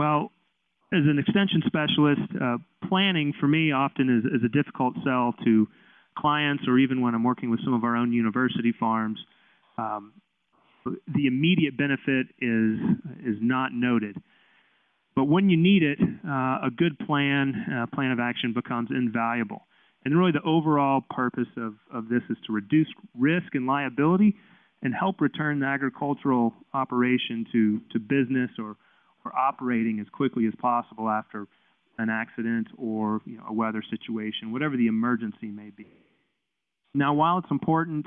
Well, as an extension specialist, uh, planning for me often is, is, a difficult sell to clients or even when I'm working with some of our own university farms. Um, the immediate benefit is, is not noted. But when you need it, uh, a good plan, uh, plan of action becomes invaluable. And really the overall purpose of, of this is to reduce risk and liability and help return the agricultural operation to, to business or, or operating as quickly as possible after an accident or you know, a weather situation, whatever the emergency may be. Now, while it's important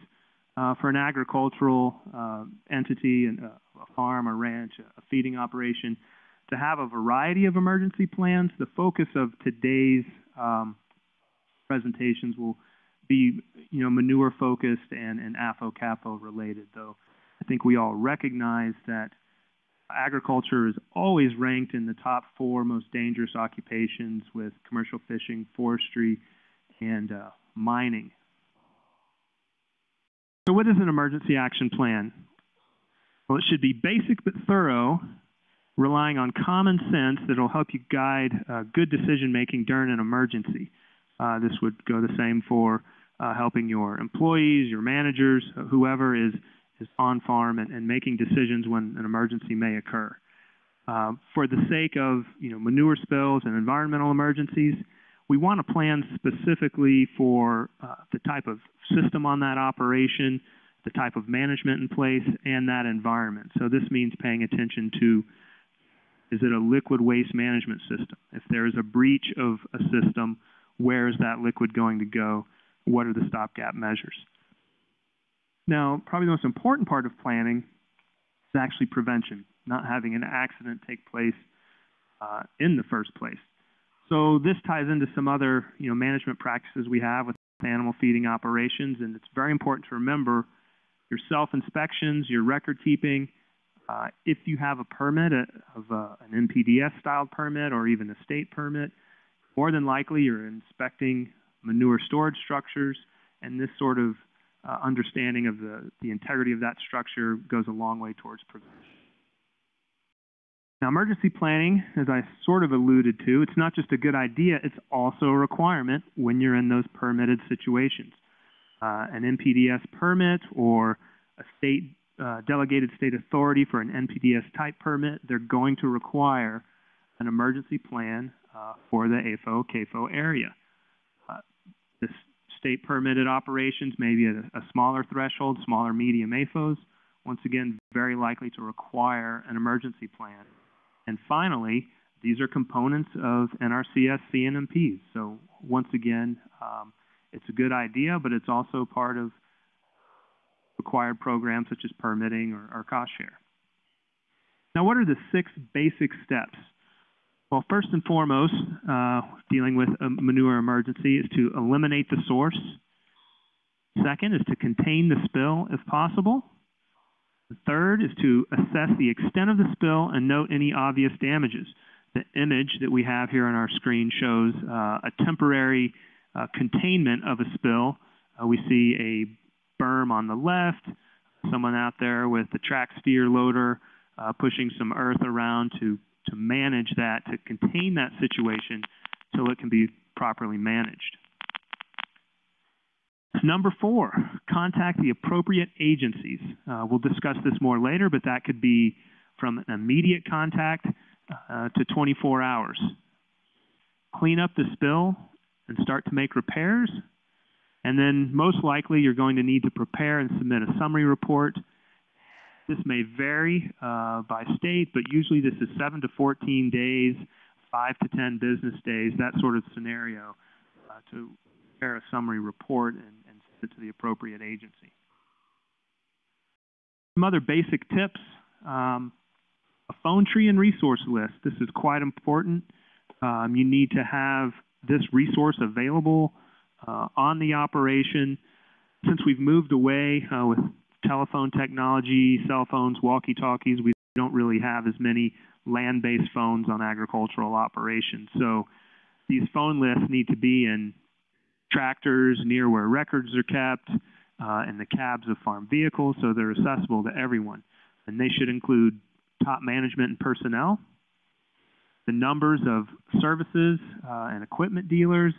uh, for an agricultural uh, entity, and a farm, a ranch, a feeding operation, to have a variety of emergency plans, the focus of today's um, presentations will be, you know, manure focused and, and AFO-CAFO related, though I think we all recognize that agriculture is always ranked in the top four most dangerous occupations with commercial fishing, forestry, and uh, mining. So what is an emergency action plan? Well, it should be basic but thorough, relying on common sense that will help you guide uh, good decision making during an emergency. Uh, this would go the same for uh, helping your employees, your managers, whoever is, is on farm and, and making decisions when an emergency may occur. Uh, for the sake of you know, manure spills and environmental emergencies, we want to plan specifically for uh, the type of system on that operation, the type of management in place, and that environment. So this means paying attention to is it a liquid waste management system? If there is a breach of a system, where is that liquid going to go? What are the stopgap measures? Now, probably the most important part of planning is actually prevention, not having an accident take place uh, in the first place. So this ties into some other you know, management practices we have with animal feeding operations, and it's very important to remember your self-inspections, your record keeping. Uh, if you have a permit a, of a, an NPDES style permit or even a state permit, more than likely you're inspecting manure storage structures, and this sort of uh, understanding of the, the integrity of that structure goes a long way towards prevention. Now, emergency planning, as I sort of alluded to, it's not just a good idea, it's also a requirement when you're in those permitted situations. Uh, an NPDES permit or a state uh, delegated state authority for an NPDES type permit, they're going to require an emergency plan uh, for the AFO CAFO area. State permitted operations may be at a, a, smaller threshold, smaller medium AFOs, once again, very likely to require an emergency plan. And finally, these are components of NRCS CNMPs. So once again, um, it's a good idea, but it's also part of required programs such as permitting or, or cost share. Now, what are the six basic steps well, first and foremost, uh, dealing with a manure emergency is to eliminate the source. Second is to contain the spill if possible. The third is to assess the extent of the spill and note any obvious damages. The image that we have here on our screen shows uh, a temporary uh, containment of a spill. Uh, we see a berm on the left, someone out there with a track steer loader uh, pushing some earth around to to manage that, to contain that situation so it can be properly managed. Number four, contact the appropriate agencies. Uh, we'll discuss this more later, but that could be from an immediate contact uh, to 24 hours. Clean up the spill and start to make repairs. And then most likely you're going to need to prepare and submit a summary report this may vary uh, by state, but usually this is 7 to 14 days, 5 to 10 business days, that sort of scenario uh, to prepare a summary report and, and send it to the appropriate agency. Some other basic tips. Um, a phone tree and resource list. This is quite important. Um, you need to have this resource available uh, on the operation. Since we've moved away uh, with telephone technology, cell phones, walkie-talkies. We don't really have as many land-based phones on agricultural operations. So these phone lists need to be in tractors near where records are kept, uh, in the cabs of farm vehicles, so they're accessible to everyone. And they should include top management and personnel. the numbers of services uh, and equipment dealers,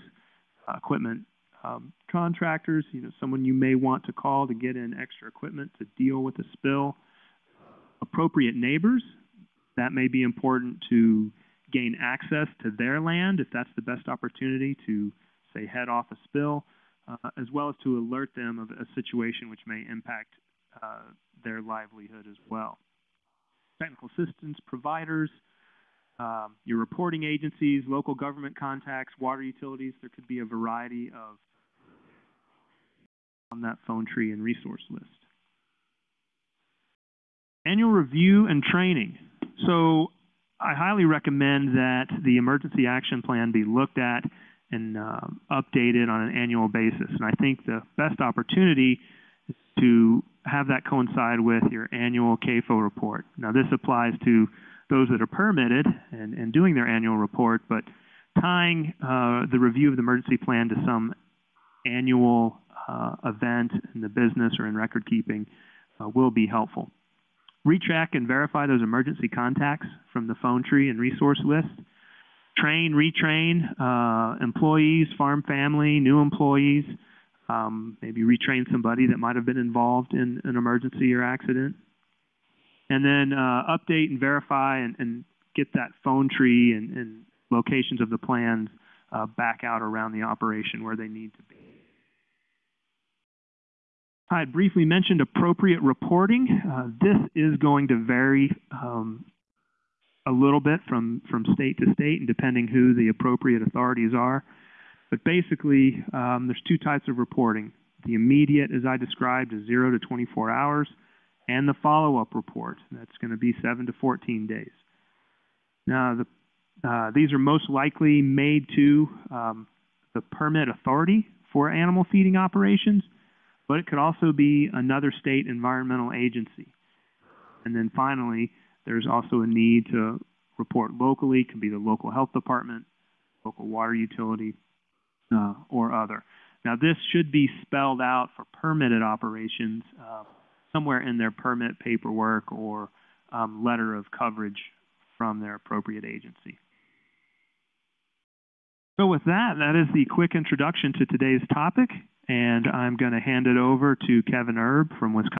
uh, equipment um, contractors, you know, someone you may want to call to get in extra equipment to deal with a spill. Appropriate neighbors, that may be important to gain access to their land if that's the best opportunity to, say, head off a spill, uh, as well as to alert them of a situation which may impact uh, their livelihood as well. Technical assistance providers, um, your reporting agencies, local government contacts, water utilities, there could be a variety of on that phone tree and resource list. Annual review and training. So I highly recommend that the emergency action plan be looked at and uh, updated on an annual basis. And I think the best opportunity is to have that coincide with your annual CAFO report. Now this applies to those that are permitted and, and doing their annual report, but tying uh, the review of the emergency plan to some annual event in the business or in record keeping uh, will be helpful. Retrack and verify those emergency contacts from the phone tree and resource list. Train, retrain uh, employees, farm family, new employees. Um, maybe retrain somebody that might have been involved in an emergency or accident. And then uh, update and verify and, and, get that phone tree and, and locations of the plans uh, back out around the operation where they need to be. I had briefly mentioned appropriate reporting. Uh, this is going to vary um, a little bit from, from state to state and depending who the appropriate authorities are. But basically, um, there's two types of reporting. The immediate, as I described, is 0 to 24 hours, and the follow-up report. That's going to be 7 to 14 days. Now, the, uh, these are most likely made to um, the permit authority for animal feeding operations, but it could also be another state environmental agency. And then finally, there's also a need to report locally, it can be the local health department, local water utility, uh, or other. Now this should be spelled out for permitted operations uh, somewhere in their permit paperwork or um, letter of coverage from their appropriate agency. So with that, that is the quick introduction to today's topic, and I'm going to hand it over to Kevin Erb from Wisconsin.